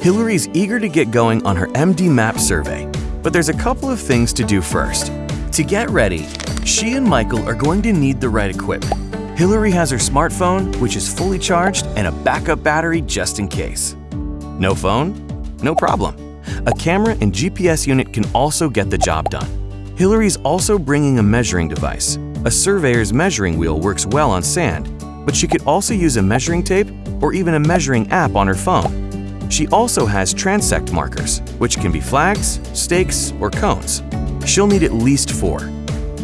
Hillary's eager to get going on her MDMAP survey, but there's a couple of things to do first. To get ready, she and Michael are going to need the right equipment. Hillary has her smartphone, which is fully charged, and a backup battery just in case. No phone? No problem. A camera and GPS unit can also get the job done. Hillary's also bringing a measuring device. A surveyor's measuring wheel works well on sand, but she could also use a measuring tape or even a measuring app on her phone. She also has transect markers, which can be flags, stakes, or cones. She'll need at least four.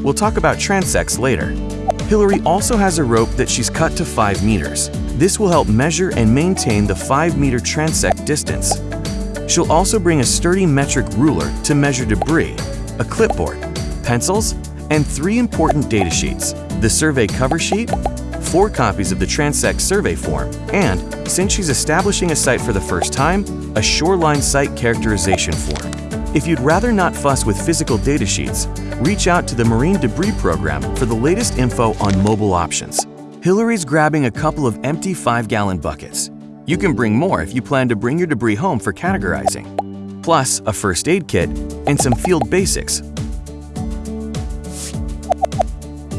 We'll talk about transects later. Hillary also has a rope that she's cut to 5 meters. This will help measure and maintain the 5 meter transect distance. She'll also bring a sturdy metric ruler to measure debris, a clipboard, pencils, and three important data sheets, the survey cover sheet, four copies of the Transect survey form, and, since she's establishing a site for the first time, a shoreline site characterization form. If you'd rather not fuss with physical data sheets, reach out to the Marine Debris Program for the latest info on mobile options. Hillary's grabbing a couple of empty 5-gallon buckets. You can bring more if you plan to bring your debris home for categorizing. Plus, a first aid kit and some field basics.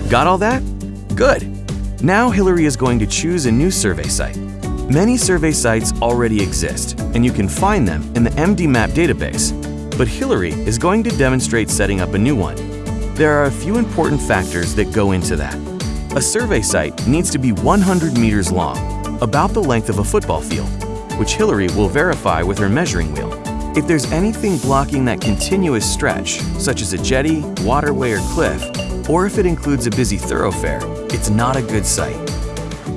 Got all that? Good! Now Hillary is going to choose a new survey site. Many survey sites already exist, and you can find them in the MDMAP database, but Hillary is going to demonstrate setting up a new one. There are a few important factors that go into that. A survey site needs to be 100 meters long, about the length of a football field, which Hillary will verify with her measuring wheel. If there's anything blocking that continuous stretch, such as a jetty, waterway, or cliff, or if it includes a busy thoroughfare, it's not a good site.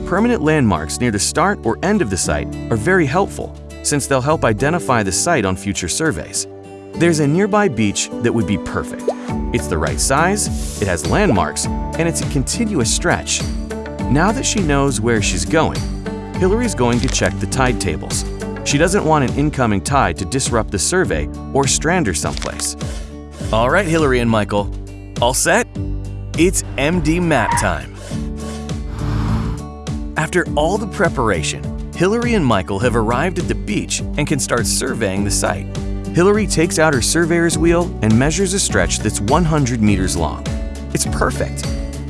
Permanent landmarks near the start or end of the site are very helpful since they'll help identify the site on future surveys. There's a nearby beach that would be perfect. It's the right size, it has landmarks, and it's a continuous stretch. Now that she knows where she's going, Hillary's going to check the tide tables. She doesn't want an incoming tide to disrupt the survey or strand her someplace. All right, Hillary and Michael, all set? It's MDMAP time. After all the preparation, Hillary and Michael have arrived at the beach and can start surveying the site. Hillary takes out her surveyor's wheel and measures a stretch that's 100 meters long. It's perfect.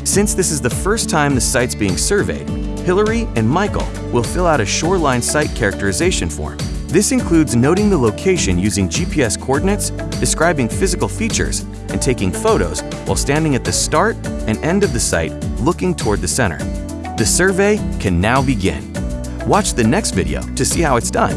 Since this is the first time the site's being surveyed, Hillary and Michael will fill out a shoreline site characterization form. This includes noting the location using GPS coordinates, describing physical features, and taking photos while standing at the start and end of the site looking toward the center. The survey can now begin. Watch the next video to see how it's done.